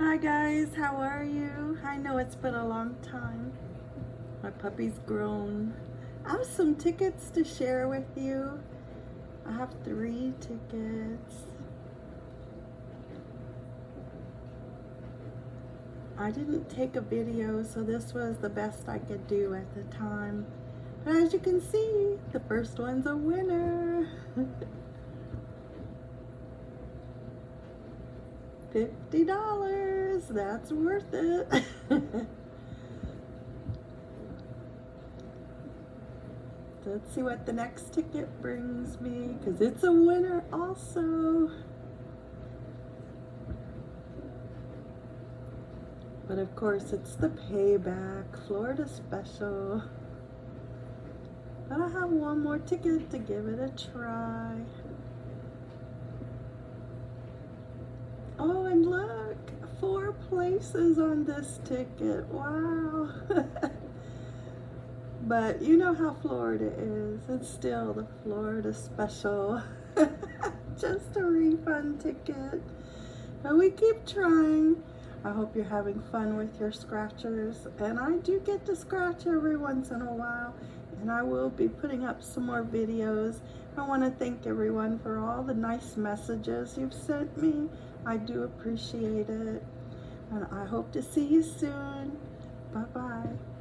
Hi guys, how are you? I know it's been a long time. My puppy's grown. I have some tickets to share with you. I have three tickets. I didn't take a video, so this was the best I could do at the time. But as you can see, the first one's a winner. $50, that's worth it. Let's see what the next ticket brings me, because it's a winner also. But of course, it's the payback, Florida special. But I have one more ticket to give it a try. On this ticket. Wow. but you know how Florida is. It's still the Florida special. Just a refund ticket. But we keep trying. I hope you're having fun with your scratchers. And I do get to scratch every once in a while. And I will be putting up some more videos. I want to thank everyone for all the nice messages you've sent me. I do appreciate it. And I hope to see you soon. Bye-bye.